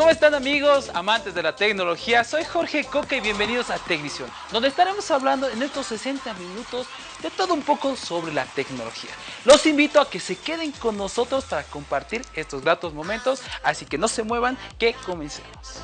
¿Cómo están amigos, amantes de la tecnología? Soy Jorge Coca y bienvenidos a Tecvisión, donde estaremos hablando en estos 60 minutos de todo un poco sobre la tecnología. Los invito a que se queden con nosotros para compartir estos gratos momentos, así que no se muevan, que comencemos.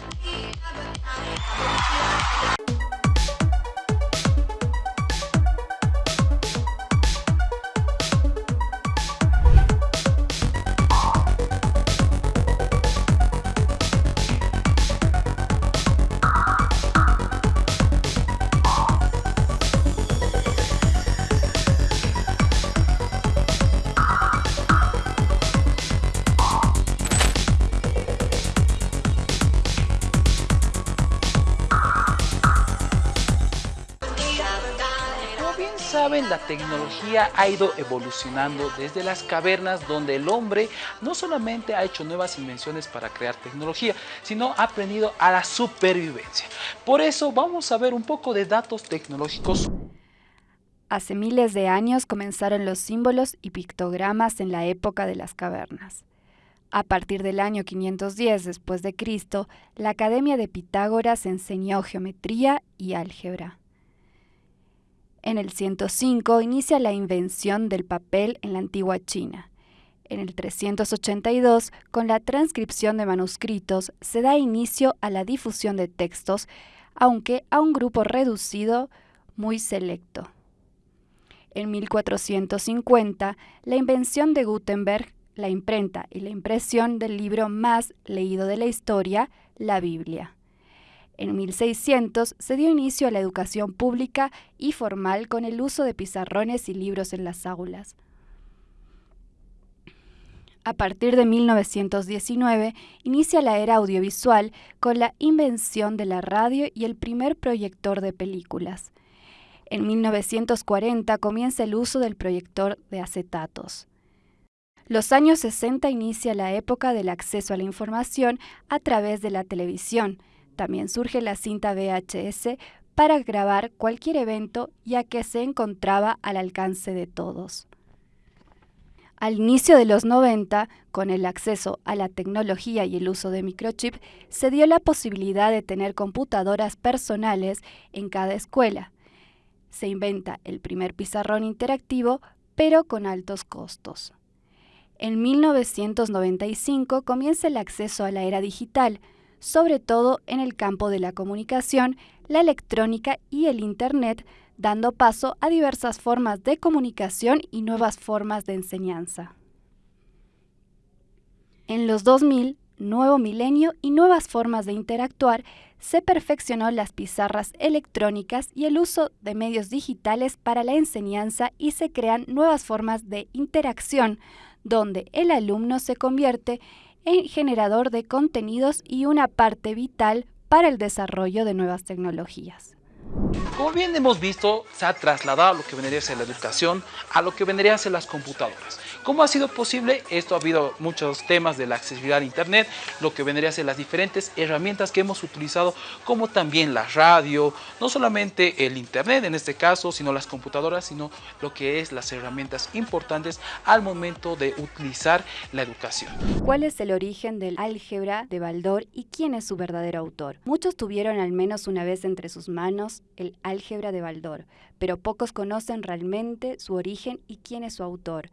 La tecnología ha ido evolucionando desde las cavernas donde el hombre no solamente ha hecho nuevas invenciones para crear tecnología, sino ha aprendido a la supervivencia. Por eso vamos a ver un poco de datos tecnológicos. Hace miles de años comenzaron los símbolos y pictogramas en la época de las cavernas. A partir del año 510 después de Cristo, la Academia de Pitágoras enseñó geometría y álgebra. En el 105 inicia la invención del papel en la antigua China. En el 382, con la transcripción de manuscritos, se da inicio a la difusión de textos, aunque a un grupo reducido muy selecto. En 1450, la invención de Gutenberg, la imprenta y la impresión del libro más leído de la historia, la Biblia. En 1600 se dio inicio a la educación pública y formal con el uso de pizarrones y libros en las aulas. A partir de 1919 inicia la era audiovisual con la invención de la radio y el primer proyector de películas. En 1940 comienza el uso del proyector de acetatos. Los años 60 inicia la época del acceso a la información a través de la televisión. También surge la cinta VHS para grabar cualquier evento ya que se encontraba al alcance de todos. Al inicio de los 90, con el acceso a la tecnología y el uso de microchip, se dio la posibilidad de tener computadoras personales en cada escuela. Se inventa el primer pizarrón interactivo, pero con altos costos. En 1995 comienza el acceso a la era digital, sobre todo en el campo de la comunicación, la electrónica y el Internet, dando paso a diversas formas de comunicación y nuevas formas de enseñanza. En los 2000, nuevo milenio y nuevas formas de interactuar, se perfeccionó las pizarras electrónicas y el uso de medios digitales para la enseñanza y se crean nuevas formas de interacción, donde el alumno se convierte en generador de contenidos y una parte vital para el desarrollo de nuevas tecnologías. Como bien hemos visto, se ha trasladado lo que vendría a ser la educación a lo que vendría a ser las computadoras. ¿Cómo ha sido posible? Esto ha habido muchos temas de la accesibilidad a Internet, lo que vendría a ser las diferentes herramientas que hemos utilizado, como también la radio, no solamente el Internet en este caso, sino las computadoras, sino lo que es las herramientas importantes al momento de utilizar la educación. ¿Cuál es el origen del álgebra de Baldor y quién es su verdadero autor? Muchos tuvieron al menos una vez entre sus manos el álgebra de Baldor, pero pocos conocen realmente su origen y quién es su autor.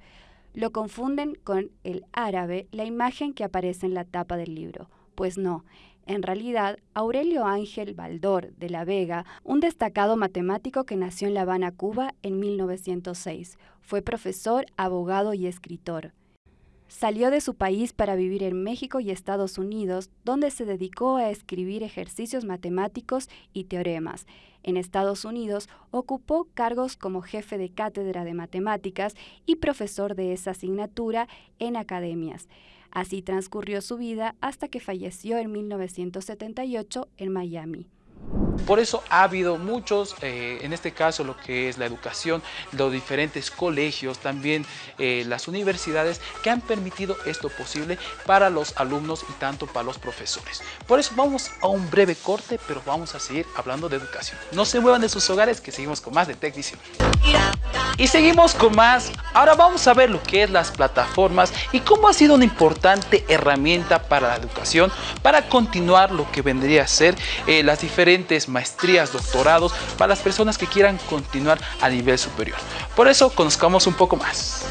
Lo confunden con el árabe, la imagen que aparece en la tapa del libro. Pues no, en realidad, Aurelio Ángel Baldor de la Vega, un destacado matemático que nació en La Habana, Cuba, en 1906, fue profesor, abogado y escritor. Salió de su país para vivir en México y Estados Unidos, donde se dedicó a escribir ejercicios matemáticos y teoremas. En Estados Unidos ocupó cargos como jefe de cátedra de matemáticas y profesor de esa asignatura en academias. Así transcurrió su vida hasta que falleció en 1978 en Miami. Por eso ha habido muchos, eh, en este caso lo que es la educación, los diferentes colegios, también eh, las universidades que han permitido esto posible para los alumnos y tanto para los profesores. Por eso vamos a un breve corte, pero vamos a seguir hablando de educación. No se muevan de sus hogares que seguimos con más de TechVision. Y seguimos con más. Ahora vamos a ver lo que es las plataformas y cómo ha sido una importante herramienta para la educación para continuar lo que vendría a ser eh, las diferentes maestrías, doctorados para las personas que quieran continuar a nivel superior. Por eso conozcamos un poco más.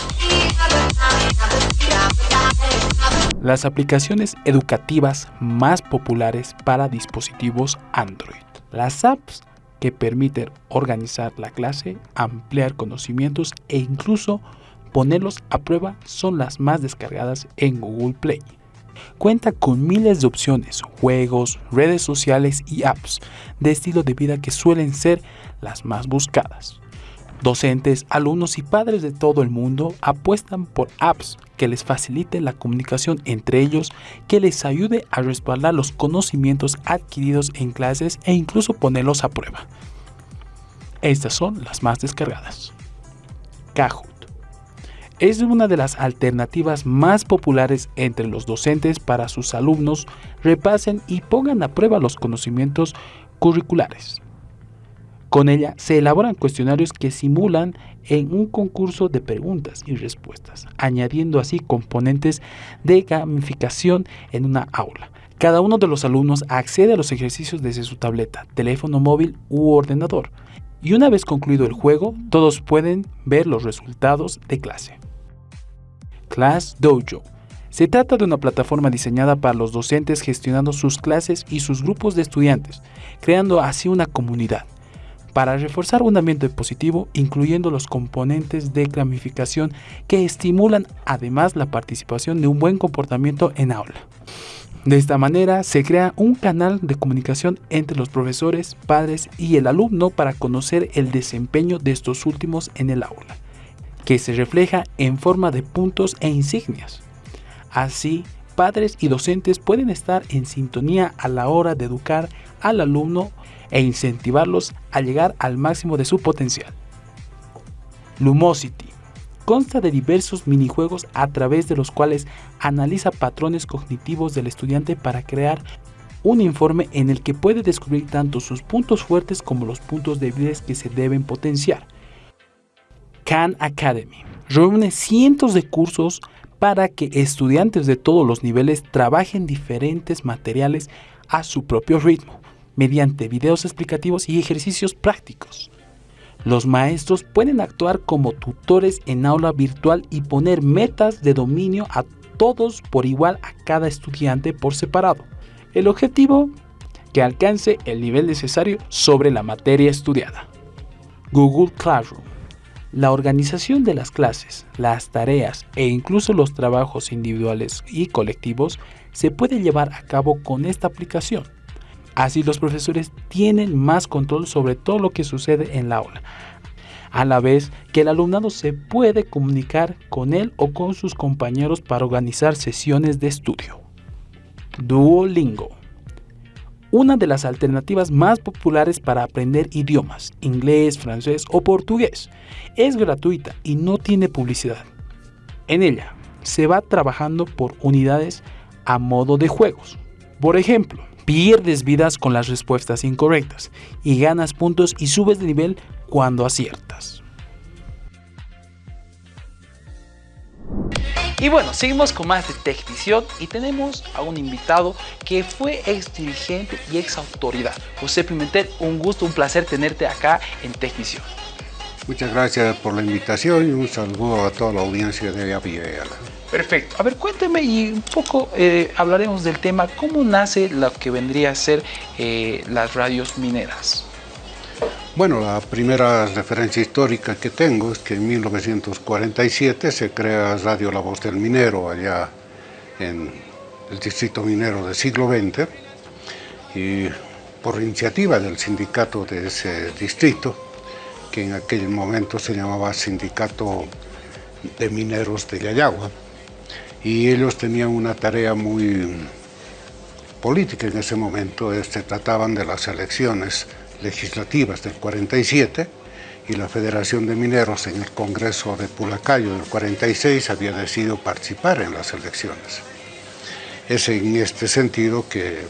Las aplicaciones educativas más populares para dispositivos Android. Las apps que permiten organizar la clase, ampliar conocimientos e incluso ponerlos a prueba son las más descargadas en Google Play. Cuenta con miles de opciones, juegos, redes sociales y apps de estilo de vida que suelen ser las más buscadas. Docentes, alumnos y padres de todo el mundo apuestan por apps que les faciliten la comunicación entre ellos, que les ayude a respaldar los conocimientos adquiridos en clases e incluso ponerlos a prueba. Estas son las más descargadas. Kahoot es una de las alternativas más populares entre los docentes para sus alumnos repasen y pongan a prueba los conocimientos curriculares. Con ella se elaboran cuestionarios que simulan en un concurso de preguntas y respuestas, añadiendo así componentes de gamificación en una aula. Cada uno de los alumnos accede a los ejercicios desde su tableta, teléfono móvil u ordenador, y una vez concluido el juego, todos pueden ver los resultados de clase. Class Dojo se trata de una plataforma diseñada para los docentes gestionando sus clases y sus grupos de estudiantes, creando así una comunidad para reforzar un ambiente positivo, incluyendo los componentes de gamificación que estimulan además la participación de un buen comportamiento en aula. De esta manera se crea un canal de comunicación entre los profesores, padres y el alumno para conocer el desempeño de estos últimos en el aula, que se refleja en forma de puntos e insignias. Así, padres y docentes pueden estar en sintonía a la hora de educar al alumno e incentivarlos a llegar al máximo de su potencial. Lumosity consta de diversos minijuegos a través de los cuales analiza patrones cognitivos del estudiante para crear un informe en el que puede descubrir tanto sus puntos fuertes como los puntos débiles que se deben potenciar. Khan Academy reúne cientos de cursos para que estudiantes de todos los niveles trabajen diferentes materiales a su propio ritmo mediante videos explicativos y ejercicios prácticos. Los maestros pueden actuar como tutores en aula virtual y poner metas de dominio a todos por igual a cada estudiante por separado. El objetivo, que alcance el nivel necesario sobre la materia estudiada. Google Classroom. La organización de las clases, las tareas e incluso los trabajos individuales y colectivos se puede llevar a cabo con esta aplicación. Así los profesores tienen más control sobre todo lo que sucede en la aula, a la vez que el alumnado se puede comunicar con él o con sus compañeros para organizar sesiones de estudio. Duolingo. Una de las alternativas más populares para aprender idiomas, inglés, francés o portugués. Es gratuita y no tiene publicidad. En ella se va trabajando por unidades a modo de juegos. Por ejemplo, pierdes vidas con las respuestas incorrectas y ganas puntos y subes de nivel cuando aciertas. Y bueno, seguimos con más de Tecnición y tenemos a un invitado que fue ex dirigente y ex autoridad. José Pimentel, un gusto, un placer tenerte acá en Tecnición. Muchas gracias por la invitación y un saludo a toda la audiencia de Aviala. Perfecto. A ver, cuénteme y un poco eh, hablaremos del tema, ¿cómo nace lo que vendría a ser eh, las radios mineras? Bueno, la primera referencia histórica que tengo es que en 1947 se crea Radio La Voz del Minero allá en el distrito minero del siglo XX y por iniciativa del sindicato de ese distrito, que en aquel momento se llamaba Sindicato de Mineros de Yayagua, y ellos tenían una tarea muy, política en ese momento se trataban de las elecciones legislativas del 47 y la Federación de Mineros en el Congreso de Pulacayo del 46 había decidido participar en las elecciones. Es en este sentido que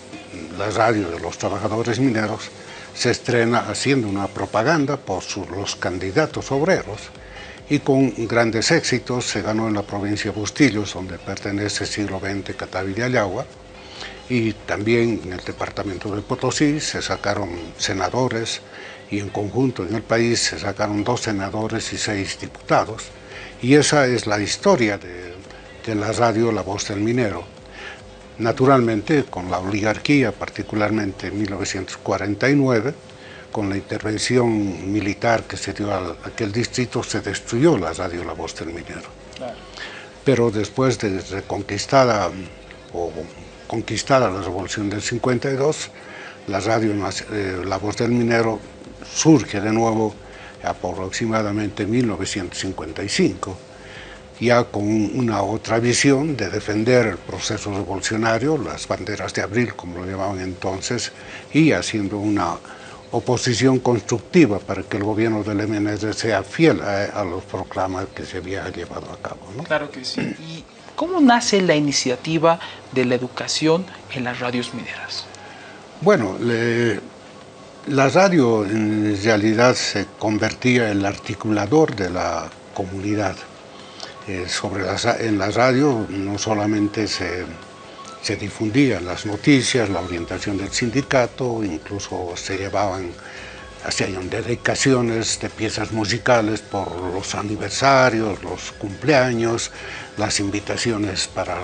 la radio de los trabajadores mineros se estrena haciendo una propaganda por los candidatos obreros y con grandes éxitos se ganó en la provincia de Bustillos, donde pertenece siglo XX Catavi de Ayagua, y también en el departamento de Potosí se sacaron senadores y en conjunto en el país se sacaron dos senadores y seis diputados. Y esa es la historia de, de la radio La Voz del Minero. Naturalmente, con la oligarquía, particularmente en 1949, con la intervención militar que se dio a aquel distrito, se destruyó la radio La Voz del Minero. Pero después de reconquistada o conquistada la revolución del 52, la radio eh, La Voz del Minero surge de nuevo aproximadamente en 1955 ya con una otra visión de defender el proceso revolucionario, las banderas de abril, como lo llamaban entonces, y haciendo una oposición constructiva para que el gobierno del MNS sea fiel a, los proclamas que se había llevado a cabo. Claro que sí. ¿Y cómo nace la iniciativa de la educación en las radios mineras? Bueno, la radio en realidad se convertía en el articulador de la comunidad. Eh, sobre en la radio no solamente se, se, difundían las noticias, la orientación del sindicato, incluso se llevaban, hacían dedicaciones de piezas musicales por los aniversarios, los cumpleaños, las invitaciones para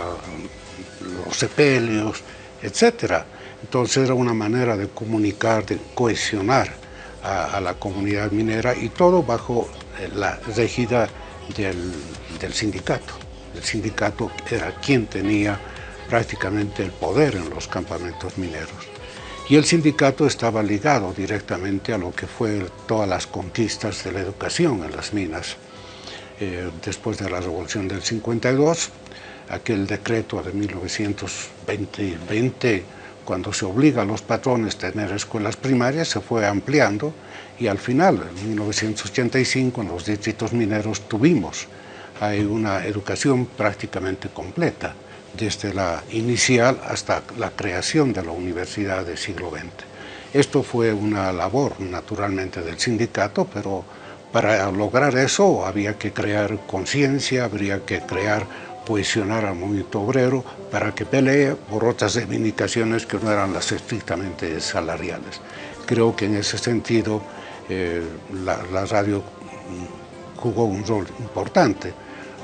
los sepelios, etc. Entonces era una manera de comunicar, de cohesionar a, la comunidad minera y todo bajo eh, la regida del, sindicato. El sindicato era quien tenía prácticamente el poder en los campamentos mineros. Y el sindicato estaba ligado directamente a lo que fue todas las conquistas de la educación en las minas. Eh, después de la revolución del 52, aquel decreto de 1920, cuando se obliga a los patrones a tener escuelas primarias, se fue ampliando y al final, en 1985, en los distritos mineros tuvimos una educación prácticamente completa, desde la inicial hasta la creación de la universidad del siglo XX. Esto fue una labor, naturalmente, del sindicato, pero para lograr eso había que crear conciencia, habría que crear, posicionar al movimiento obrero para que pelee por otras reivindicaciones que no eran las estrictamente salariales. Creo que en ese sentido eh, la, radio jugó un rol importante.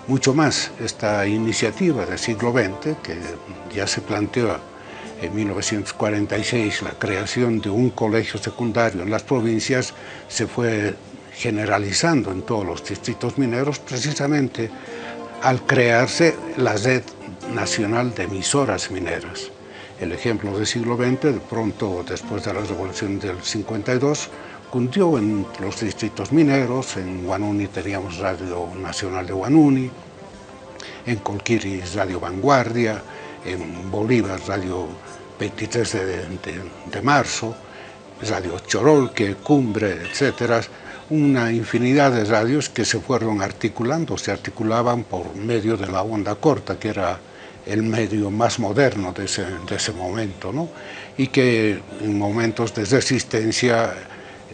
Mucho más esta iniciativa del siglo XX, que ya se planteó en 1946 la creación de un colegio secundario en las provincias, se fue generalizando en todos los distritos mineros precisamente al crearse la red nacional de emisoras mineras. El ejemplo del siglo XX, de pronto después de la revolución del 52, cundió en los distritos mineros, en Guanuni teníamos Radio Nacional de Guanuni, en Colquiri Radio Vanguardia, en Bolívar Radio 23 de, marzo, Radio Chorolque, Cumbre, etcétera, una infinidad de radios que se fueron articulando, se articulaban por medio de la onda corta, que era el medio más moderno de ese, de ese momento, ¿no? y que en momentos de resistencia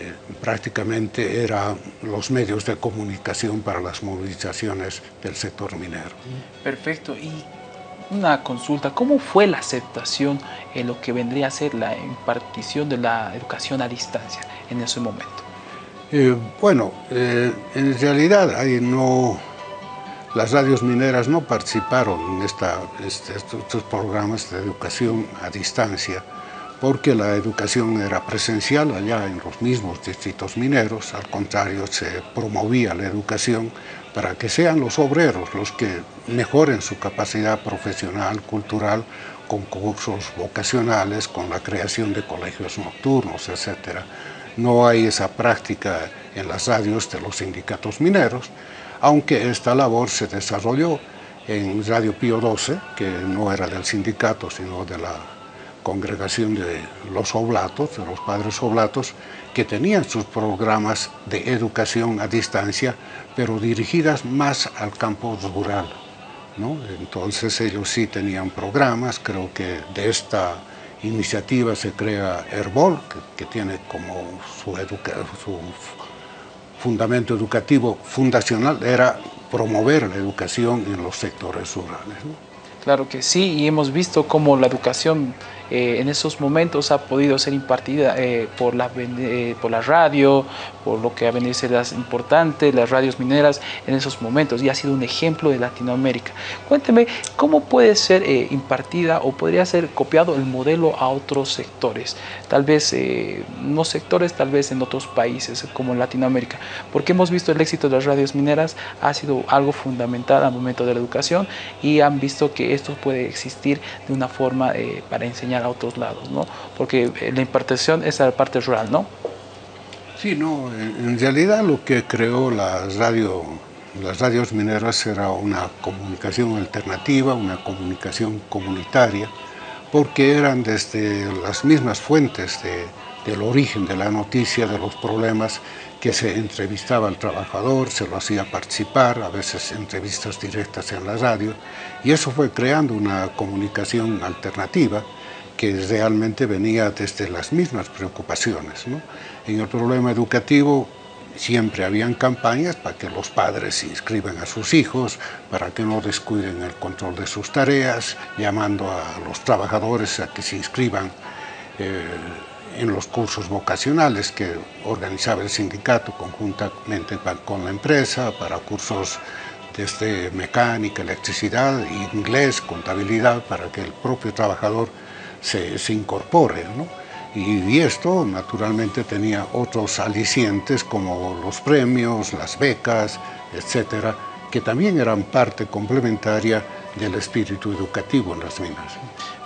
eh, prácticamente eran los medios de comunicación para las movilizaciones del sector minero. Perfecto. Y una consulta, ¿cómo fue la aceptación en lo que vendría a ser la impartición de la educación a distancia en ese momento? Eh, bueno, eh, en realidad ahí no, las radios mineras no participaron en esta, este, estos programas de educación a distancia, porque la educación era presencial allá en los mismos distritos mineros, al contrario se promovía la educación para que sean los obreros los que mejoren su capacidad profesional, cultural, con cursos vocacionales, con la creación de colegios nocturnos, etc. No hay esa práctica en las radios de los sindicatos mineros, aunque esta labor se desarrolló en Radio Pío XII, que no era del sindicato, sino de la congregación de los oblatos, de los padres oblatos, que tenían sus programas de educación a distancia, pero dirigidas más al campo rural. ¿no? Entonces ellos sí tenían programas, creo que de esta iniciativa se crea Herbol, que, tiene como su, su fundamento educativo fundacional, era promover la educación en los sectores rurales. Claro que sí, y hemos visto cómo la educación eh, en esos momentos ha podido ser impartida eh, por, la, eh, por la radio, por lo que ha venido a ser importante, las radios mineras en esos momentos, y ha sido un ejemplo de Latinoamérica. Cuénteme, ¿cómo puede ser impartida o podría ser copiado el modelo a otros sectores? Tal vez, no sectores, tal vez en otros países como Latinoamérica, porque hemos visto el éxito de las radios mineras ha sido algo fundamental al momento de la educación y han visto que esto puede existir de una forma para enseñar a otros lados, ¿no? Porque la impartición es la parte rural, ¿no? Sí, no, en realidad lo que creó la radio, las radios mineras era una comunicación alternativa, una comunicación comunitaria, porque eran desde las mismas fuentes del origen de la noticia, de los problemas, que se entrevistaba al trabajador, se lo hacía participar, a veces entrevistas directas en la radio, y eso fue creando una comunicación alternativa que realmente venía desde las mismas preocupaciones. En el problema educativo siempre habían campañas para que los padres inscriban a sus hijos, para que no descuiden el control de sus tareas, llamando a los trabajadores a que se inscriban eh, en los cursos vocacionales que organizaba el sindicato conjuntamente con la empresa, para cursos desde mecánica, electricidad, inglés, contabilidad, para que el propio trabajador se, se. ¿no? Y, esto naturalmente tenía otros alicientes como los premios, las becas, etcétera, que también eran parte complementaria del espíritu educativo en las minas.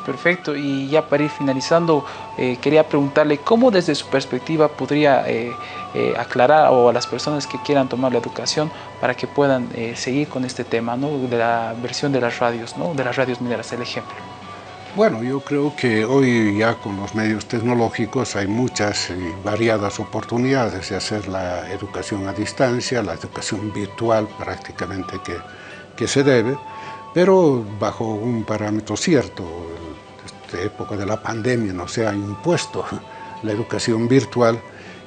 Perfecto, y ya para ir finalizando, eh, quería preguntarle cómo desde su perspectiva podría eh, eh, aclarar o a las personas que quieran tomar la educación para que puedan seguir con este tema ¿no? de la versión de las radios, ¿no? de las radios mineras, el ejemplo. Bueno, yo creo que hoy ya con los medios tecnológicos hay muchas y variadas oportunidades de hacer la educación a distancia, la educación virtual prácticamente que, que se debe, pero bajo un parámetro cierto. Esta época de la pandemia no se ha impuesto la educación virtual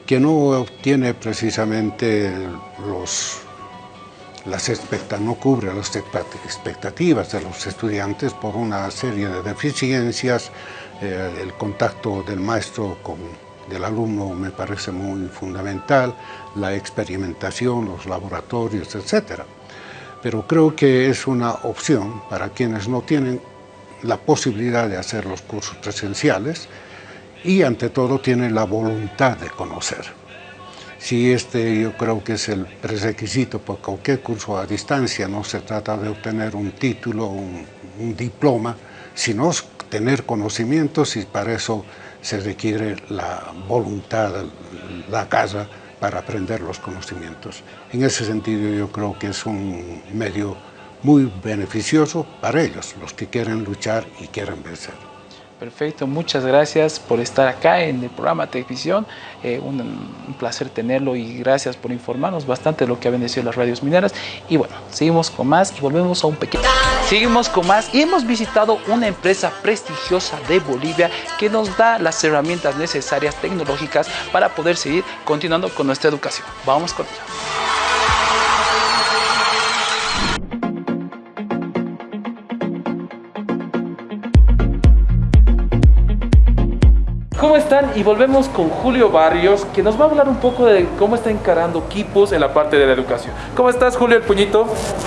que no tiene precisamente los las no cubre las expectativas de los estudiantes por una serie de deficiencias, eh, el contacto del maestro con el alumno me parece muy fundamental, la experimentación, los laboratorios, etc. Pero creo que es una opción para quienes no tienen la posibilidad de hacer los cursos presenciales y ante todo tienen la voluntad de conocer. Sí, este yo creo que es el prerequisito para cualquier curso a distancia, no se trata de obtener un título, un, un diploma, sino tener conocimientos y para eso se requiere la voluntad, la casa para aprender los conocimientos. En ese sentido yo creo que es un medio muy beneficioso para ellos, los que quieren luchar y quieren vencer. Perfecto, muchas gracias por estar acá en el programa Televisión. Eh, un, placer tenerlo y gracias por informarnos bastante de lo que ha bendecido las radios mineras. Y bueno, seguimos con más y volvemos a un pequeño... Seguimos con más y hemos visitado una empresa prestigiosa de Bolivia que nos da las herramientas necesarias tecnológicas para poder seguir continuando con nuestra educación. Vamos con ello. ¿Cómo están? Y volvemos con Julio Barrios, que nos va a hablar un poco de cómo está encarando Kipus en la parte de la educación. ¿Cómo estás, Julio, el puñito?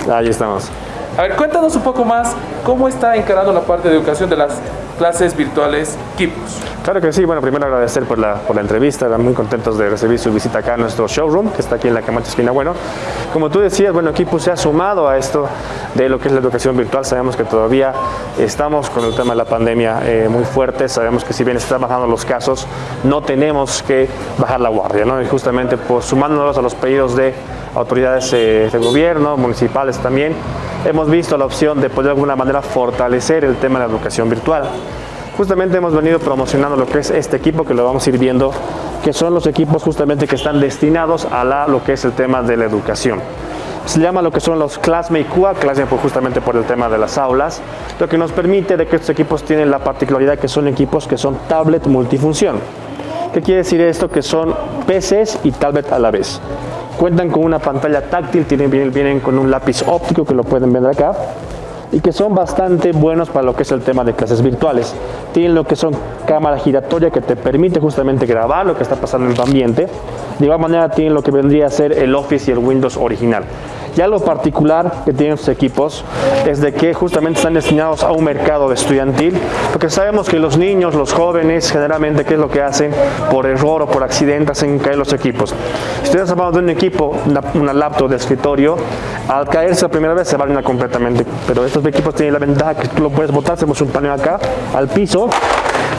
Ahí estamos. A ver, cuéntanos un poco más cómo está encarando la parte de educación de las clases virtuales Kipus. Claro que sí, bueno, primero agradecer por la, por la entrevista, muy contentos de recibir su visita acá a nuestro showroom, que está aquí en la Camacho Esquina Bueno. Como tú decías, bueno, Kipus se ha sumado a esto de lo que es la educación virtual, sabemos que todavía estamos con el tema de la pandemia eh, muy fuerte, sabemos que si bien están bajando los casos, no tenemos que bajar la guardia, ¿no? Y justamente pues, sumándonos a los pedidos de autoridades eh, de gobierno, municipales también, hemos visto la opción de poder de alguna manera fortalecer el tema de la educación virtual. justamente hemos venido promocionando lo que es este equipo que lo vamos a ir viendo, que son los equipos justamente que están destinados a lo que es el tema de la educación se llama lo que son los Classmate QA, Classmate pues justamente por el tema de las aulas, lo que nos permite de que estos equipos tienen la particularidad que son equipos que son tablet multifunción. ¿Qué quiere decir esto? Que son PCs y tablet a la vez. Cuentan con una pantalla táctil, tienen, vienen con un lápiz óptico que lo pueden ver acá y que son bastante buenos para lo que es el tema de clases virtuales. Tienen lo que son cámara giratoria que te permite justamente grabar lo que está pasando en tu ambiente. De igual manera tienen lo que vendría a ser el Office y el Windows original. Ya lo particular que tienen estos equipos es de que justamente están destinados a un mercado estudiantil, porque sabemos que los niños, los jóvenes, generalmente, ¿qué es lo que hacen? Por error o por accidente hacen caer los equipos. Si ustedes hablando de un equipo, una, laptop de escritorio, al caerse la primera vez se va a completamente, pero estos equipos tienen la ventaja que tú lo puedes botar, hacemos un paneo acá, al piso,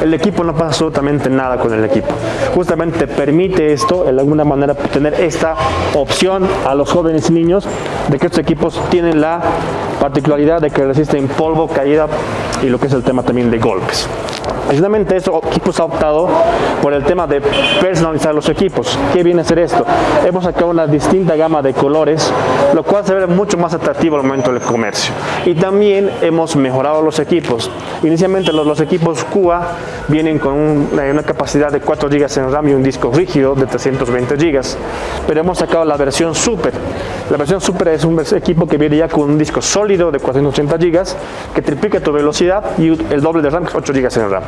el equipo no pasa absolutamente nada con el equipo. Justamente permite esto, de alguna manera, tener esta opción a los jóvenes y niños de que estos equipos tienen la particularidad de que resisten polvo, caída y lo que es el tema también de golpes. Precisamente eso, equipos ha optado por el tema de personalizar los equipos. ¿Qué viene a ser esto? Hemos sacado una distinta gama de colores, lo cual se ve mucho más atractivo al momento del comercio. Y también hemos mejorado los equipos. Inicialmente los, equipos QA vienen con una capacidad de 4 GB en RAM y un disco rígido de 320 GB, pero hemos sacado la versión Super. La versión Super es un equipo que viene ya con un disco sólido de 480 GB que triplica tu velocidad y el doble de RAM, 8 GB en RAM.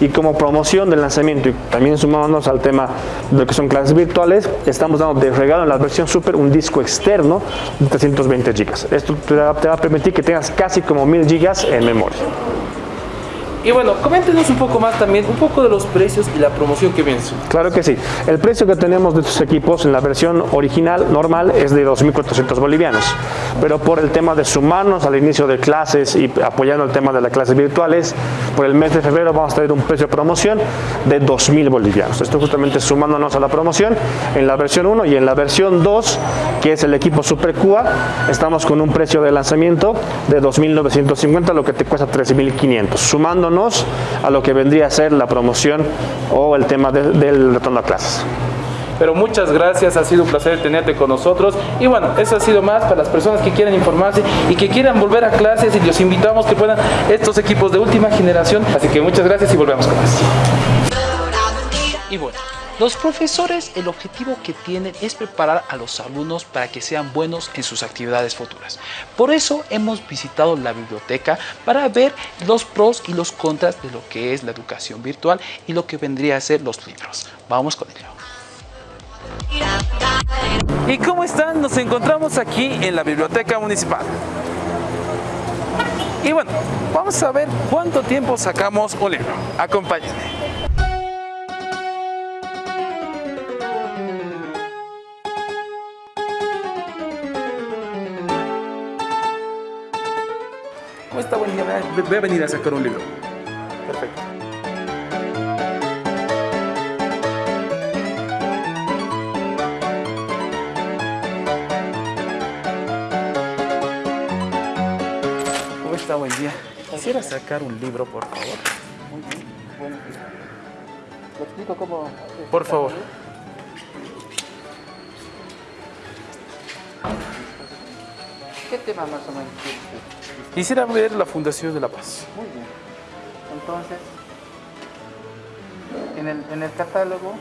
Y como promoción del lanzamiento y también sumándonos al tema de lo que son clases virtuales, estamos dando de regalo en la versión Super un disco externo de 320 GB. Esto te va a permitir que tengas casi como 1000 GB en memoria. Y bueno, coméntenos un poco más también, un poco de los precios y la promoción que viene. Claro que sí. El precio que tenemos de estos equipos en la versión original, normal, es de 2.400 bolivianos. Pero por el tema de sumarnos al inicio de clases y apoyando el tema de las clases virtuales, por el mes de febrero vamos a tener un precio de promoción de 2.000 bolivianos. Esto justamente sumándonos a la promoción en la versión 1 y en la versión 2, que es el equipo Super QA, estamos con un precio de lanzamiento de 2.950, lo que te cuesta 3.500. Sumándonos a lo que vendría a ser la promoción o el tema del retorno a clases. Pero muchas gracias, ha sido un placer tenerte con nosotros. Y bueno, eso ha sido más para las personas que quieran informarse y que quieran volver a clases y los invitamos que puedan estos equipos de última generación. Así que muchas gracias y volvemos con más. Y bueno. Los profesores el objetivo que tienen es preparar a los alumnos para que sean buenos en sus actividades futuras. Por eso hemos visitado la biblioteca para ver los pros y los contras de lo que es la educación virtual y lo que vendría a ser los libros. Vamos con ello. ¿Y cómo están? Nos encontramos aquí en la biblioteca municipal. Y bueno, vamos a ver cuánto tiempo sacamos un libro. Acompáñenme. Está? Buen día. Voy a venir a sacar un libro. Perfecto. ¿Cómo está? Buen día. Quisiera sacar un libro, por favor. Muy bien. Bueno, ¿Lo explico cómo? Por favor. ¿Qué tema más o menos? Quisiera ver la Fundación de la Paz. Muy bien. Entonces, en el, en el catálogo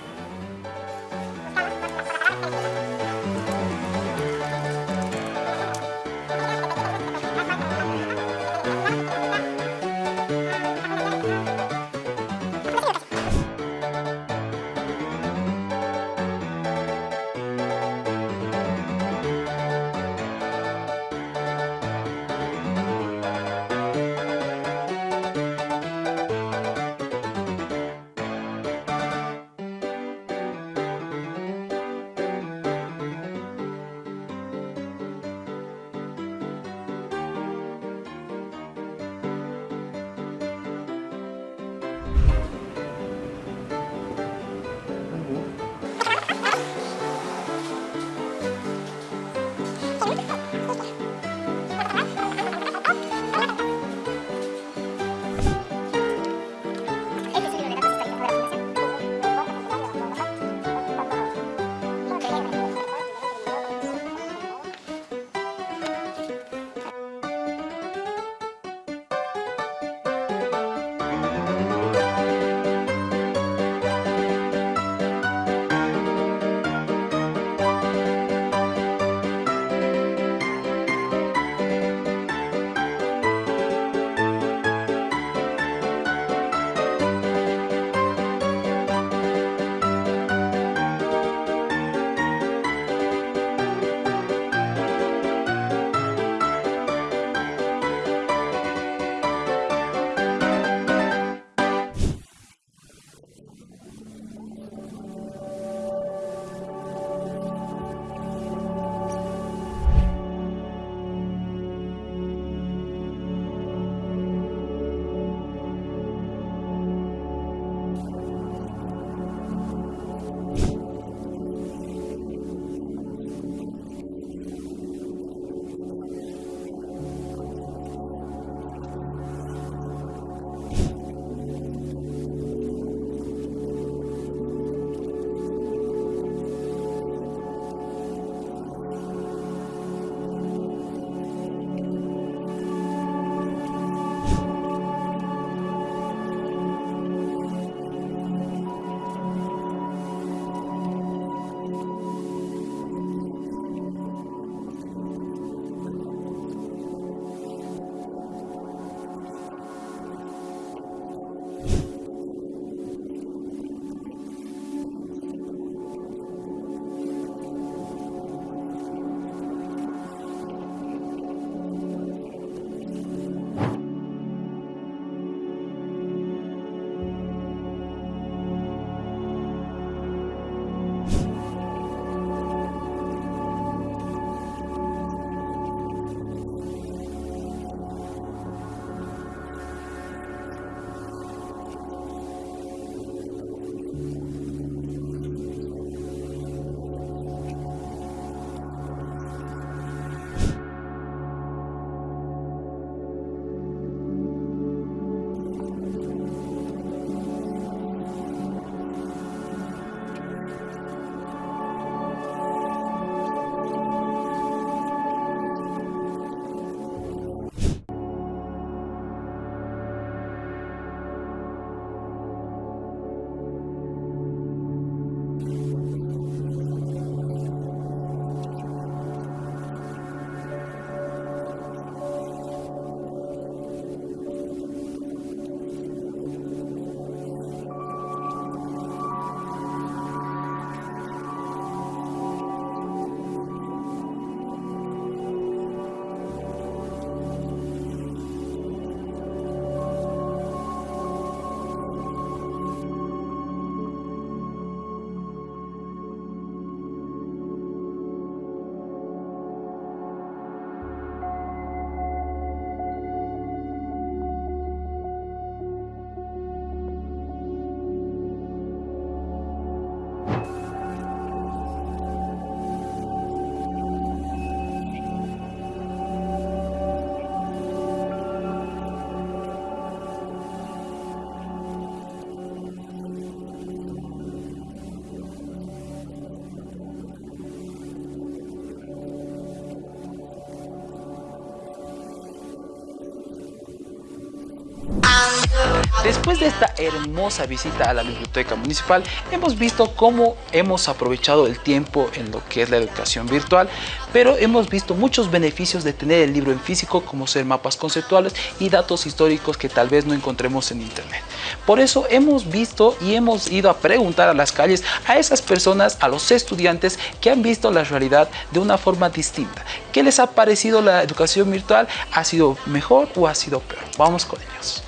Después de esta hermosa visita a la biblioteca municipal, hemos visto cómo hemos aprovechado el tiempo en lo que es la educación virtual, pero hemos visto muchos beneficios de tener el libro en físico, como ser mapas conceptuales y datos históricos que tal vez no encontremos en internet. Por eso hemos visto y hemos ido a preguntar a las calles a esas personas, a los estudiantes que han visto la realidad de una forma distinta. ¿Qué les ha parecido la educación virtual? ¿Ha sido mejor o ha sido peor? Vamos con ellos.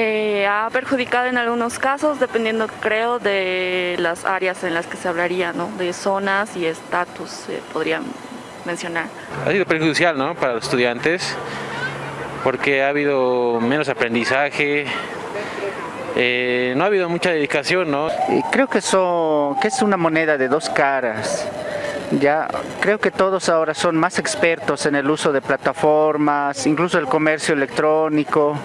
Eh, ha perjudicado en algunos casos, dependiendo creo de las áreas en las que se hablaría, ¿no? de zonas y estatus, se podrían mencionar. Ha sido perjudicial ¿no? para los estudiantes porque ha habido menos aprendizaje, eh, no ha habido mucha dedicación, ¿no? Creo que, eso, que es una moneda de dos caras. Ya creo que todos ahora son más expertos en el uso de plataformas, incluso el comercio electrónico,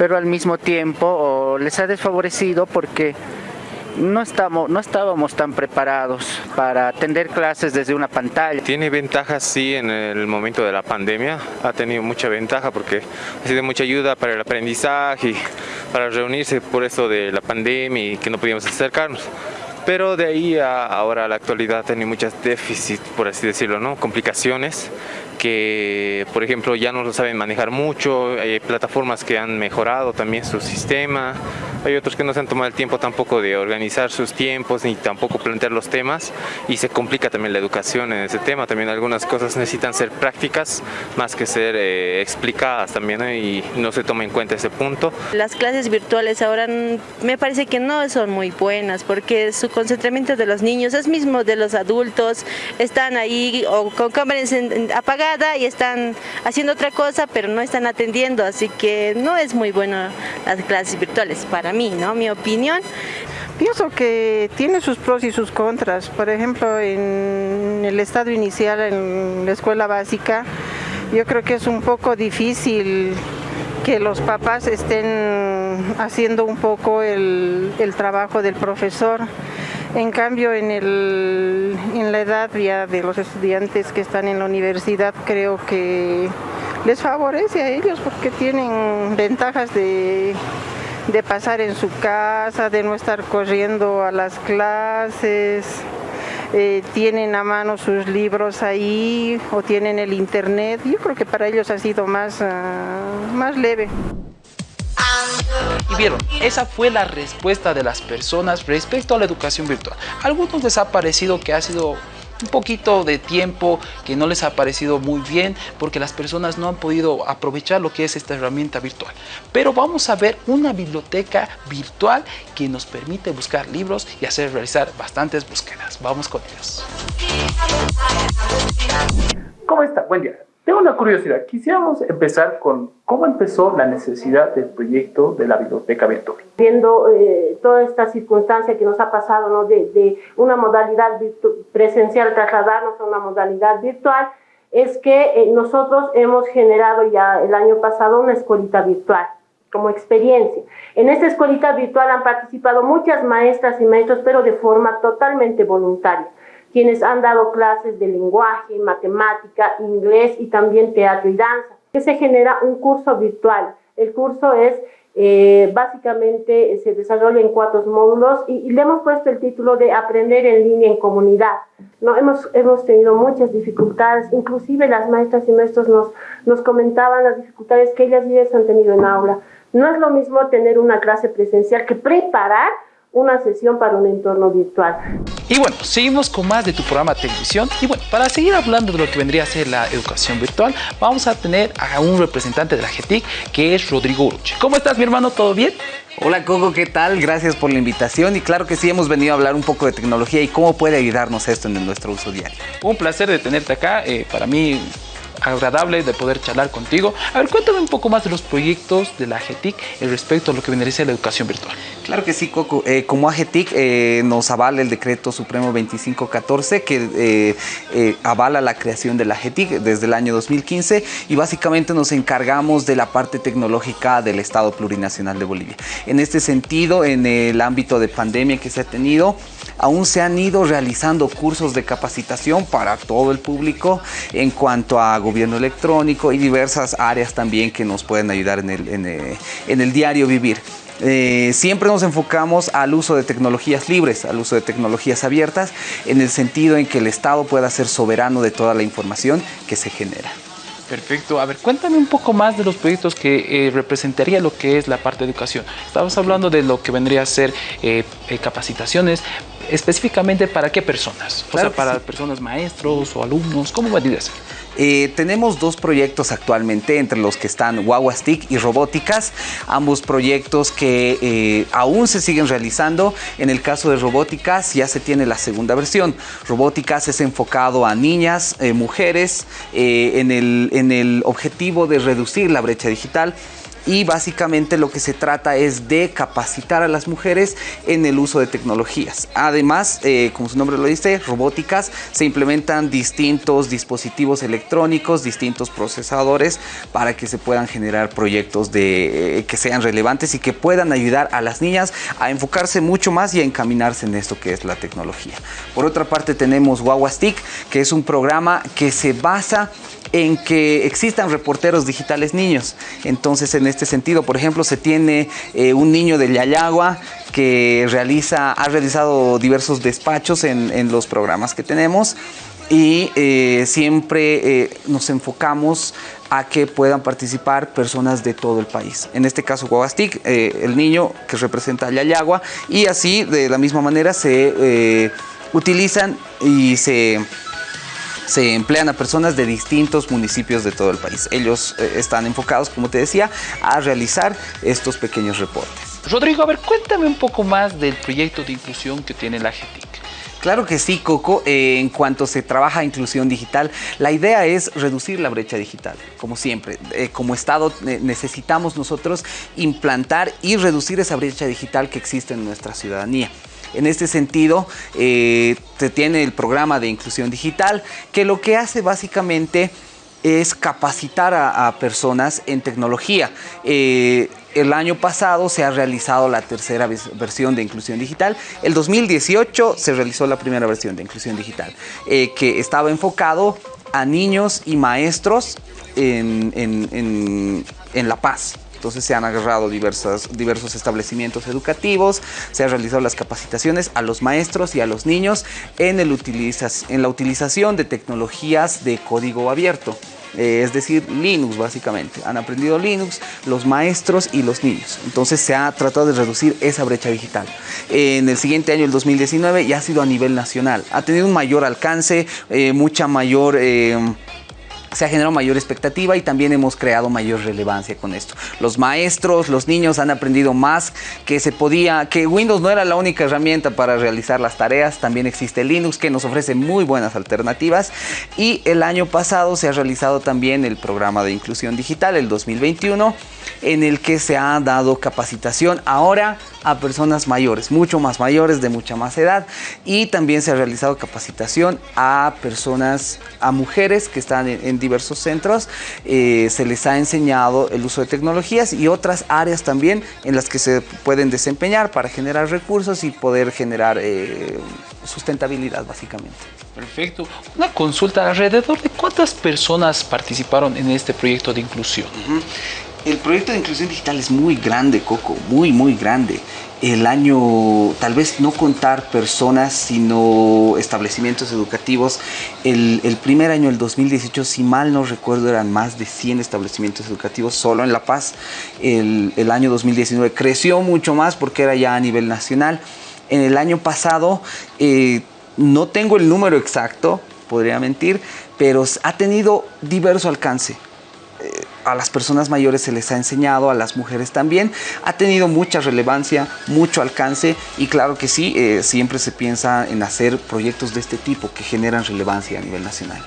pero al mismo tiempo les ha desfavorecido porque no, estamos, no estábamos tan preparados para atender clases desde una pantalla. Tiene ventajas, sí, en el momento de la pandemia. Ha tenido mucha ventaja porque ha sido mucha ayuda para el aprendizaje, para reunirse por eso de la pandemia y que no podíamos acercarnos. Pero de ahí a ahora a la actualidad tiene muchos déficits, por así decirlo, ¿no? complicaciones que por ejemplo ya no lo saben manejar mucho, hay plataformas que han mejorado también su sistema, hay otros que no se han tomado el tiempo tampoco de organizar sus tiempos ni tampoco plantear los temas y se complica también la educación en ese tema, también algunas cosas necesitan ser prácticas más que ser eh, explicadas también y no se toma en cuenta ese punto. Las clases virtuales ahora me parece que no son muy buenas porque su concentramiento de los niños es mismo de los adultos, están ahí o con cámaras apagadas y están haciendo otra cosa, pero no están atendiendo, así que no es muy bueno las clases virtuales para mí, ¿no? Mi opinión. Pienso que tiene sus pros y sus contras. Por ejemplo, en el estado inicial, en la escuela básica, yo creo que es un poco difícil que los papás estén haciendo un poco el, el trabajo del profesor. En cambio, en, el, en la edad ya de los estudiantes que están en la universidad, creo que les favorece a ellos porque tienen ventajas de, de pasar en su casa, de no estar corriendo a las clases. Eh, tienen a mano sus libros ahí o tienen el internet. Yo creo que para ellos ha sido más, ah, más leve. Y vieron, esa fue la respuesta de las personas respecto a la educación virtual. Algunos les ha parecido que ha sido un poquito de tiempo que no les ha parecido muy bien porque las personas no han podido aprovechar lo que es esta herramienta virtual. Pero vamos a ver una biblioteca virtual que nos permite buscar libros y hacer realizar bastantes búsquedas. Vamos con ellos. ¿Cómo está? Buen día. Tengo una curiosidad. Quisiéramos empezar con cómo empezó la necesidad del proyecto de la biblioteca virtual. Viendo eh, toda esta circunstancia que nos ha pasado ¿no? de, una modalidad presencial trasladarnos a una modalidad virtual, es que eh, nosotros hemos generado ya el año pasado una escuelita virtual como experiencia. En esta escuelita virtual han participado muchas maestras y maestros, pero de forma totalmente voluntaria quienes han dado clases de lenguaje, matemática, inglés y también teatro y danza. Que se genera un curso virtual. El curso es eh, básicamente se desarrolla en cuatro módulos y, le hemos puesto el título de Aprender en línea en comunidad. ¿no? Hemos, hemos tenido muchas dificultades, inclusive las maestras y maestros nos, nos comentaban las dificultades que ellas ya han tenido en aula. No es lo mismo tener una clase presencial que preparar una sesión para un entorno virtual. Y bueno, seguimos con más de tu programa de televisión. Y bueno, para seguir hablando de lo que vendría a ser la educación virtual, vamos a tener a un representante de la GETIC, que es Rodrigo Uruche. ¿Cómo estás, mi hermano? ¿Todo bien? Hola Coco, ¿qué tal? Gracias por la invitación y claro que sí hemos venido a hablar un poco de tecnología y cómo puede ayudarnos esto en nuestro uso diario. Un placer de tenerte acá, eh, para mí agradable de poder charlar contigo. A ver, cuéntame un poco más de los proyectos de la AGETIC respecto a lo que vendría a ser la educación virtual. Claro que sí, Coco. Eh, como AGETIC eh, nos avala el decreto supremo 2514 que eh, avala la creación de la AGETIC desde el año 2015 y básicamente nos encargamos de la parte tecnológica del Estado Plurinacional de Bolivia. En este sentido, en el ámbito de pandemia que se ha tenido, aún se han ido realizando cursos de capacitación para todo el público en cuanto a gobierno electrónico y diversas áreas también que nos pueden ayudar en el, en en el diario vivir. Eh, siempre nos enfocamos al uso de tecnologías libres, al uso de tecnologías abiertas, en el sentido en que el Estado pueda ser soberano de toda la información que se genera. Perfecto. A ver, cuéntame un poco más de los proyectos que eh, representaría lo que es la parte de educación. Estamos hablando de lo que vendría a ser eh, capacitaciones, específicamente para qué personas. o sea, para personas maestros o alumnos, ¿cómo vendría a ser? Eh, tenemos dos proyectos actualmente, entre los que están Stick y Robóticas, ambos proyectos que eh, aún se siguen realizando. En el caso de Robóticas ya se tiene la segunda versión. Robóticas es enfocado a niñas, eh, mujeres, en el objetivo de reducir la brecha digital y básicamente lo que se trata es de capacitar a las mujeres en el uso de tecnologías. Además, eh, como su nombre lo dice, robóticas, se implementan distintos dispositivos electrónicos, distintos procesadores para que se puedan generar proyectos de, eh, que sean relevantes y que puedan ayudar a las niñas a enfocarse mucho más y a encaminarse en esto que es la tecnología. Por otra parte tenemos Stick, que es un programa que se basa en que existan reporteros digitales niños. Entonces, en este sentido, por ejemplo, se tiene eh, un niño de Yayagua que realiza, ha realizado diversos despachos en, los programas que tenemos y eh, siempre eh, nos enfocamos a que puedan participar personas de todo el país. En este caso, Guagastic, el niño que representa a Yayagua, y así de la misma manera se utilizan y se se emplean a personas de distintos municipios de todo el país. Ellos eh, están enfocados, como te decía, a realizar estos pequeños reportes. Rodrigo, a ver, cuéntame un poco más del proyecto de inclusión que tiene la GETIC. Claro que sí, Coco. Eh, en cuanto se trabaja inclusión digital, la idea es reducir la brecha digital, como siempre. Eh, como Estado necesitamos nosotros implantar y reducir esa brecha digital que existe en nuestra ciudadanía. En este sentido, eh, se tiene el programa de inclusión digital, que lo que hace básicamente es capacitar a, personas en tecnología. Eh, el año pasado se ha realizado la tercera versión de inclusión digital. El 2018 se realizó la primera versión de inclusión digital, eh, que estaba enfocado a niños y maestros en La Paz. Entonces se han agarrado diversos establecimientos educativos, se han realizado las capacitaciones a los maestros y a los niños en, el en la utilización de tecnologías de código abierto. Eh, es decir, Linux básicamente. Han aprendido Linux los maestros y los niños. Entonces se ha tratado de reducir esa brecha digital. En el siguiente año, el 2019, ya ha sido a nivel nacional. Ha tenido un mayor alcance, eh, mucha mayor... Se ha generado mayor expectativa y también hemos creado mayor relevancia con esto. Los maestros, los niños han aprendido más que se podía, que Windows no era la única herramienta para realizar las tareas, también existe Linux que nos ofrece muy buenas alternativas y el año pasado se ha realizado también el programa de inclusión digital, el 2021, en el que se ha dado capacitación ahora a personas mayores, mucho más mayores, de mucha más edad y también se ha realizado capacitación a personas, a mujeres que están en diversos centros, eh, se les ha enseñado el uso de tecnologías y otras áreas también en las que se pueden desempeñar para generar recursos y poder generar eh, sustentabilidad básicamente. Perfecto. Una consulta, ¿alrededor de cuántas personas participaron en este proyecto de inclusión? El proyecto de inclusión digital es muy grande, Coco, muy, muy grande el año, tal vez no contar personas, sino establecimientos educativos. El, primer año, el 2018, si mal no recuerdo, eran más de 100 establecimientos educativos solo en La Paz. El, año 2019 creció mucho más porque era ya a nivel nacional. En el año pasado, eh, no tengo el número exacto, podría mentir, pero ha tenido diverso alcance a las personas mayores se les ha enseñado, a las mujeres también. Ha tenido mucha relevancia, mucho alcance y claro que sí, eh, siempre se piensa en hacer proyectos de este tipo que generan relevancia a nivel nacional.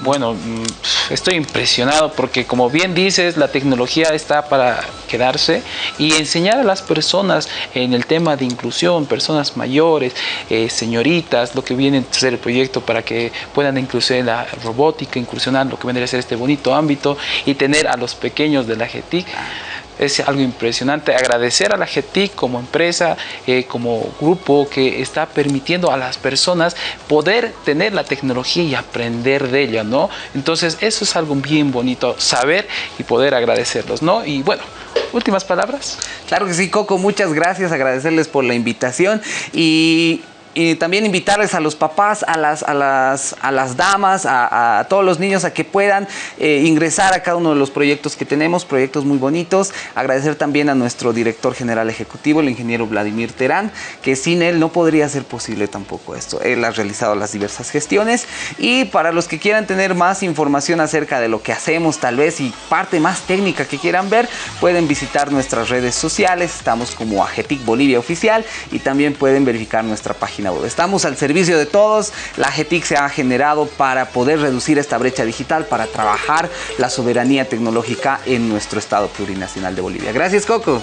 Bueno, mm, estoy impresionado porque como bien dices, la tecnología está para quedarse y enseñar a las personas en el tema de inclusión, personas mayores, eh, señoritas, lo que viene a ser el proyecto para que puedan incluir la robótica, incursionar lo que vendría a ser este bonito ámbito y tener a los pequeños de la GETIC es algo impresionante. Agradecer a la GETIC como empresa, eh, como grupo que está permitiendo a las personas poder tener la tecnología y aprender de ella, ¿no? Entonces eso es algo bien bonito, saber y poder agradecerlos, ¿no? Y bueno, últimas palabras. Claro que sí, Coco, muchas gracias, agradecerles por la invitación y y también invitarles a los papás, a las, a las, a las damas, a, todos los niños a que puedan eh, ingresar a cada uno de los proyectos que tenemos, proyectos muy bonitos. Agradecer también a nuestro director general ejecutivo, el ingeniero Vladimir Terán, que sin él no podría ser posible tampoco esto. Él ha realizado las diversas gestiones y para los que quieran tener más información acerca de lo que hacemos tal vez y parte más técnica que quieran ver, pueden visitar nuestras redes sociales. Estamos como Agetic Bolivia Oficial y también pueden verificar nuestra página Estamos al servicio de todos. La GETIC se ha generado para poder reducir esta brecha digital, para trabajar la soberanía tecnológica en nuestro Estado plurinacional de Bolivia. Gracias, Coco.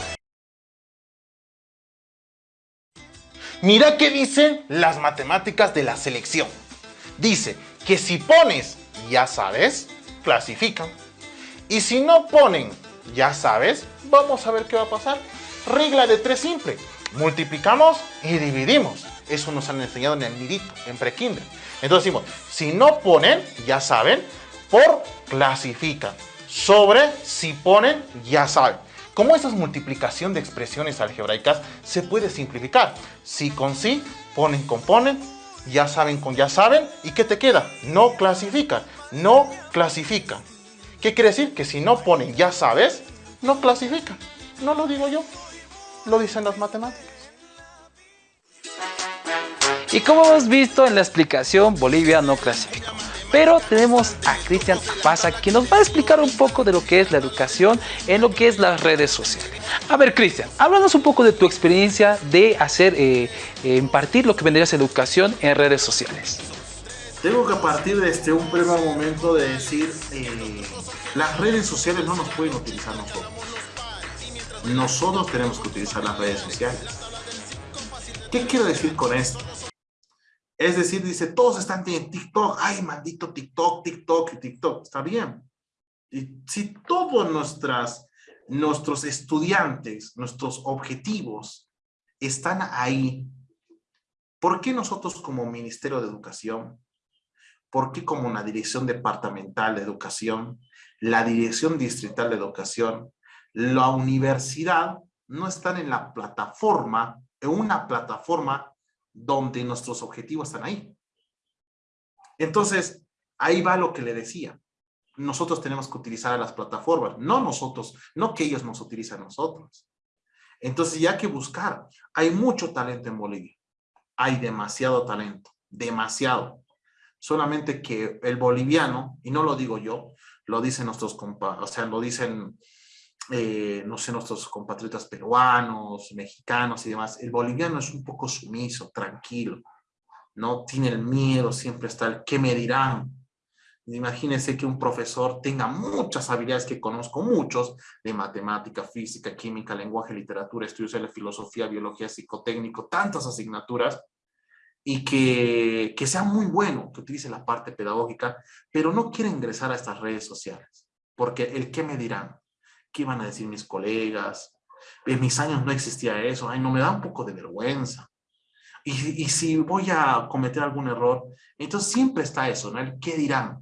Mira qué dicen las matemáticas de la selección. Dice que si pones ya sabes, clasifican. Y si no ponen ya sabes, vamos a ver qué va a pasar. Regla de tres simple. Multiplicamos y dividimos. Eso nos han enseñado en el nidito, en prekinder. Entonces decimos, si no ponen, ya saben, por clasifican. Sobre, si ponen, ya saben. Como esa multiplicación de expresiones algebraicas se puede simplificar. Si con sí, ponen con ponen, ya saben con ya saben. ¿Y qué te queda? No clasifican. No clasifican. ¿Qué quiere decir? Que si no ponen ya sabes, no clasifican. No lo digo yo, lo dicen las matemáticas. Y como hemos visto en la explicación, Bolivia no clasificó. Pero tenemos a Cristian Apaza que nos va a explicar un poco de lo que es la educación en lo que es las redes sociales. A ver, Cristian, háblanos un poco de tu experiencia de hacer, eh, eh, impartir lo que vendría a educación en redes sociales. Tengo que partir de este un primer momento de decir, eh, las redes sociales no nos pueden utilizar nosotros. Nosotros tenemos que utilizar las redes sociales. ¿Qué quiero decir con esto? Es decir, dice, todos están en TikTok. Ay, maldito TikTok, TikTok y TikTok. Está bien. Y si todos nuestros estudiantes, nuestros objetivos están ahí, ¿por qué nosotros como Ministerio de Educación, por qué como una dirección departamental de educación, la dirección distrital de educación, la universidad no están en la plataforma, en una plataforma donde nuestros objetivos están ahí. Entonces, ahí va lo que le decía. Nosotros tenemos que utilizar las plataformas, no nosotros, no que ellos nos utilicen a nosotros. Entonces, ya que buscar, hay mucho talento en Bolivia. Hay demasiado talento, demasiado. Solamente que el boliviano, y no lo digo yo, lo dicen nuestros compas, o sea, lo dicen eh, no sé, nuestros compatriotas peruanos, mexicanos y demás, el boliviano es un poco sumiso, tranquilo, no tiene el miedo, siempre está el ¿qué me dirán? Imagínense que un profesor tenga muchas habilidades que conozco, muchos, de matemática, física, química, lenguaje, literatura, estudios de filosofía, biología, psicotécnico, tantas asignaturas, y que, que sea muy bueno, que utilice la parte pedagógica, pero no quiere ingresar a estas redes sociales, porque el qué me dirán, ¿Qué iban a decir mis colegas? En mis años no existía eso. Ay, no me da un poco de vergüenza. Y, y si voy a cometer algún error, entonces siempre está eso, ¿no? El qué dirán.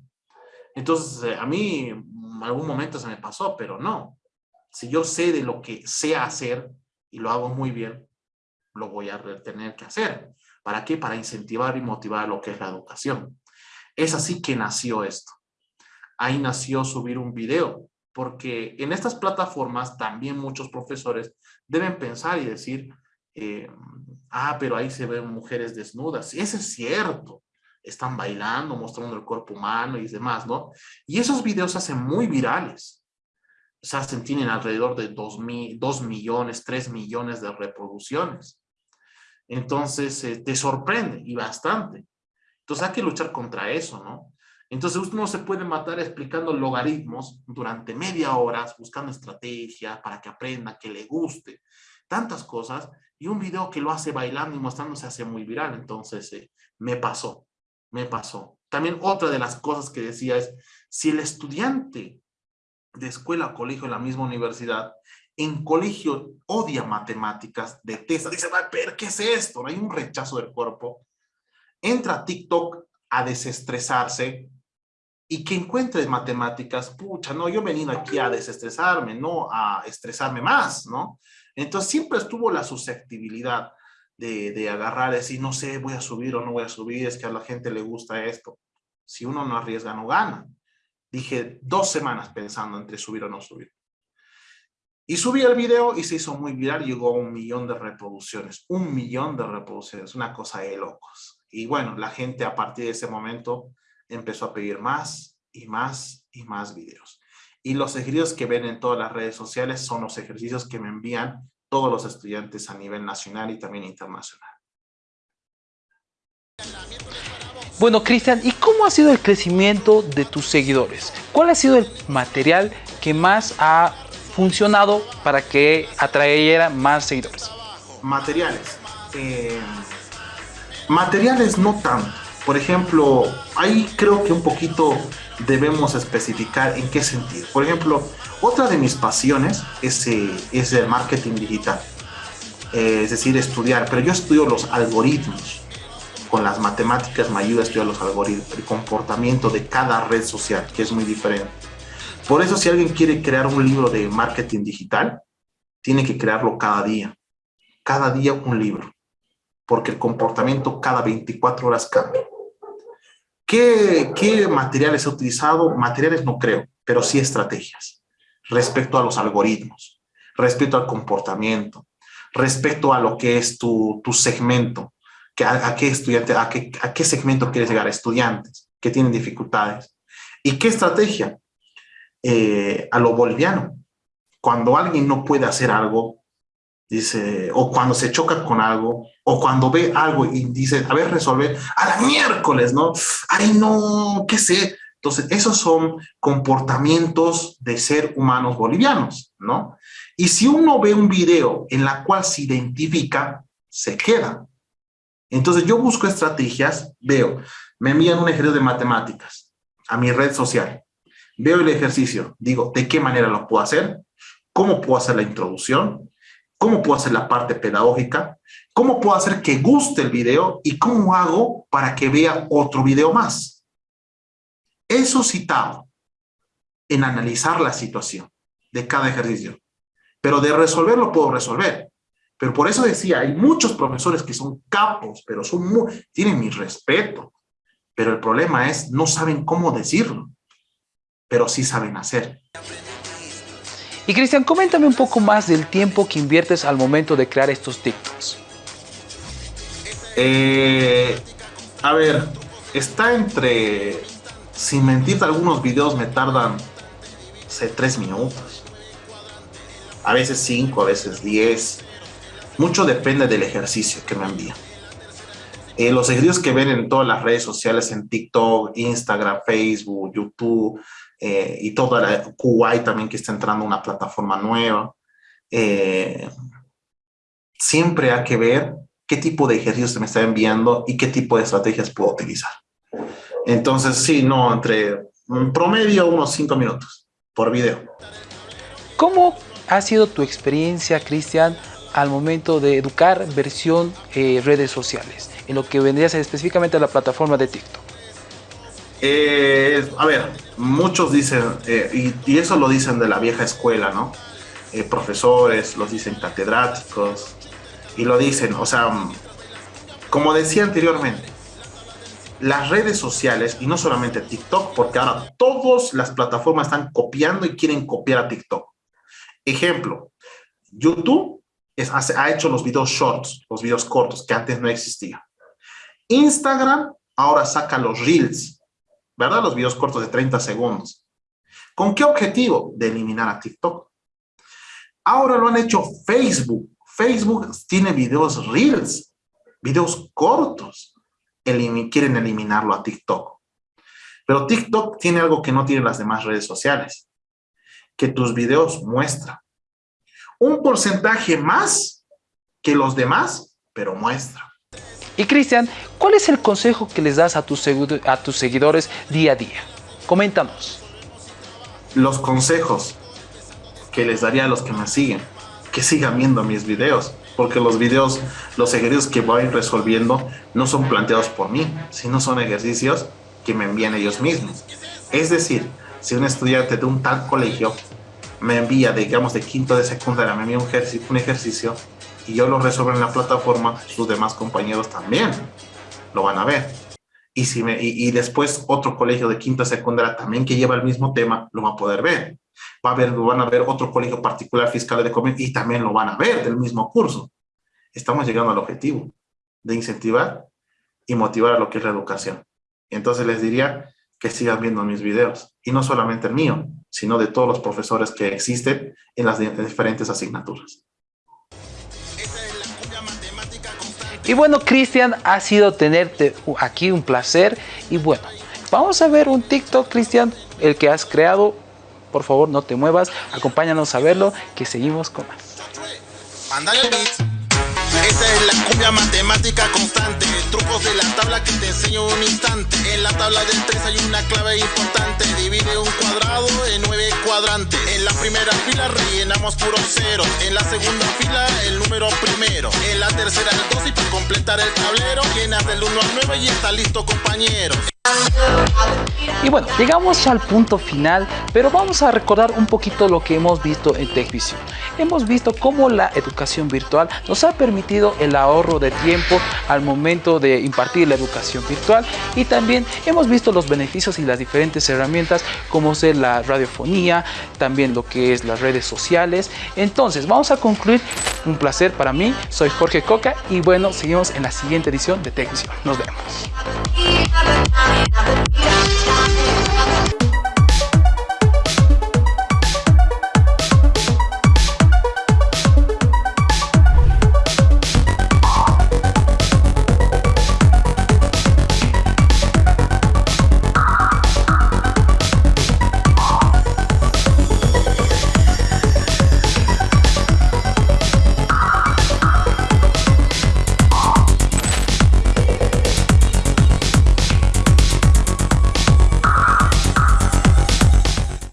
Entonces, eh, a mí en algún momento se me pasó, pero no. Si yo sé de lo que sé hacer y lo hago muy bien, lo voy a tener que hacer. ¿Para qué? Para incentivar y motivar lo que es la educación. Es así que nació esto. Ahí nació subir un video porque en estas plataformas también muchos profesores deben pensar y decir, eh, ah, pero ahí se ven mujeres desnudas. Y eso es cierto. Están bailando, mostrando el cuerpo humano y demás, ¿no? Y esos videos se hacen muy virales. O sea, tienen alrededor de 2, millones, 3 millones de reproducciones. Entonces, eh, te sorprende y bastante. Entonces hay que luchar contra eso, ¿no? Entonces uno se puede matar explicando logaritmos durante media hora, buscando estrategia para que aprenda, que le guste, tantas cosas, y un video que lo hace bailando y mostrando se hace muy viral. Entonces eh, me pasó, me pasó. También otra de las cosas que decía es, si el estudiante de escuela colegio en la misma universidad, en colegio odia matemáticas, detesta, dice, pero ¿qué es esto? Hay un rechazo del cuerpo. Entra a TikTok a desestresarse y que encuentre matemáticas, pucha, no, yo he venido aquí a desestresarme, no a estresarme más, ¿no? Entonces siempre estuvo la susceptibilidad de, de agarrar decir, no sé, voy a subir o no voy a subir, es que a la gente le gusta esto. Si uno no arriesga, no gana. Dije dos semanas pensando entre subir o no subir. Y subí el video y se hizo muy viral, llegó a un millón de reproducciones, un millón de reproducciones, una cosa de locos. Y bueno, la gente a partir de ese momento empezó a pedir más y más y más videos. Y los ejercicios que ven en todas las redes sociales son los ejercicios que me envían todos los estudiantes a nivel nacional y también internacional. Bueno, Cristian, ¿y cómo ha sido el crecimiento de tus seguidores? ¿Cuál ha sido el material que más ha funcionado para que atrayera más seguidores? Materiales. Eh, materiales no tanto. Por ejemplo, ahí creo que un poquito debemos especificar en qué sentido. Por ejemplo, otra de mis pasiones es, eh, el marketing digital. Eh, es decir, estudiar, pero yo estudio los algoritmos. Con las matemáticas me ayuda a estudiar los algoritmos, el comportamiento de cada red social, que es muy diferente. Por eso si alguien quiere crear un libro de marketing digital, tiene que crearlo cada día. Cada día un libro. Porque el comportamiento cada 24 horas cambia. ¿Qué, qué materiales he utilizado? Materiales no creo, pero sí estrategias. Respecto a los algoritmos, respecto al comportamiento, respecto a lo que es tu, tu segmento, que a, qué estudiante, a qué, a qué segmento quieres llegar, estudiantes que tienen dificultades. ¿Y qué estrategia? Eh, a lo boliviano. Cuando alguien no puede hacer algo, dice, o cuando se choca con algo, o cuando ve algo y dice, a ver, resolver, a la miércoles, ¿no? Ay, no, qué sé. Entonces, esos son comportamientos de ser humanos bolivianos, ¿no? Y si uno ve un video en la cual se identifica, se queda. Entonces, yo busco estrategias, veo, me envían un ejercicio de matemáticas a mi red social veo el ejercicio, digo, ¿de qué manera lo puedo hacer? ¿Cómo puedo hacer la introducción? ¿Cómo puedo hacer la parte pedagógica? ¿Cómo puedo hacer que guste el video? ¿Y cómo hago para que vea otro video más? Eso citado en analizar la situación de cada ejercicio. Pero de resolverlo puedo resolver. Pero por eso decía, hay muchos profesores que son capos, pero son muy, tienen mi respeto. Pero el problema es, no saben cómo decirlo pero sí saben hacer. Y Cristian, coméntame un poco más del tiempo que inviertes al momento de crear estos TikToks. Eh, a ver, está entre, sin mentirte, algunos videos me tardan, sé, tres minutos. A veces cinco, a veces diez. Mucho depende del ejercicio que me envían. Eh, los ejercicios que ven en todas las redes sociales, en TikTok, Instagram, Facebook, YouTube, eh, y toda la Kuwait también que está entrando una plataforma nueva. Eh, siempre hay que ver qué tipo de ejercicios me está enviando y qué tipo de estrategias puedo utilizar. Entonces, sí, no, entre promedio unos cinco minutos por video. ¿Cómo ha sido tu experiencia, Cristian, al momento de educar versión eh, redes sociales, en lo que vendría a ser específicamente la plataforma de TikTok? Eh, a ver, muchos dicen, eh, y, eso lo dicen de la vieja escuela, ¿no? Eh, profesores, los dicen catedráticos, y lo dicen, o sea, como decía anteriormente, las redes sociales, y no solamente TikTok, porque ahora todas las plataformas están copiando y quieren copiar a TikTok. Ejemplo, YouTube ha hecho los videos shorts, los videos cortos, que antes no existían. Instagram ahora saca los reels, ¿verdad? Los videos cortos de 30 segundos. ¿Con qué objetivo? De eliminar a TikTok. Ahora lo han hecho Facebook. Facebook tiene videos reels, videos cortos. quieren eliminarlo a TikTok. Pero TikTok tiene algo que no tienen las demás redes sociales. Que tus videos muestran. Un porcentaje más que los demás, pero muestra. Y Cristian, ¿cuál es el consejo que les das a tus, a tus seguidores día a día? Coméntanos. los consejos que les daría a los que me siguen, que sigan viendo mis videos, porque los videos, los ejercicios que voy resolviendo no son planteados por mí, sino son ejercicios que me envían ellos mismos. Es decir, si un estudiante de un tal colegio me envía, digamos, de quinto de secundaria, me envía un ejercicio, un ejercicio y yo lo resuelvo en la plataforma, sus demás compañeros también lo van a ver. Y, si me, y, después otro colegio de quinta secundaria también que lleva el mismo tema, lo va a poder ver. Va a ver, lo van a ver otro colegio particular fiscal de comercio y también lo van a ver del mismo curso. Estamos llegando al objetivo de incentivar y motivar a lo que es la educación. Entonces les diría que sigan viendo mis videos. Y no solamente el mío, sino de todos los profesores que existen en las diferentes asignaturas. Y bueno, Cristian, ha sido tenerte aquí un placer. Y bueno, vamos a ver un TikTok, Cristian, el que has creado. Por favor, no te muevas, acompáñanos a verlo, que seguimos con más. Esta es la cumbia matemática constante. Trucos de la tabla que te enseño un instante. En la tabla del 3 hay una clave importante. Divide un cuadrado en nueve cuadrantes. En la primera fila rellenamos puros ceros. En la segunda fila el número primero. En la tercera el 2 y para completar el tablero llenas del 1 al 9 y está listo compañero. Y bueno, llegamos al punto final, pero vamos a recordar un poquito lo que hemos visto en TechVision. Hemos visto cómo la educación virtual nos ha permitido el ahorro de tiempo al momento de impartir la educación virtual y también hemos visto los beneficios y las diferentes herramientas como es la radiofonía, también lo que es las redes sociales. Entonces, vamos a concluir. Un placer para mí. Soy Jorge Coca y bueno, seguimos en la siguiente edición de TechVisión. Nos vemos.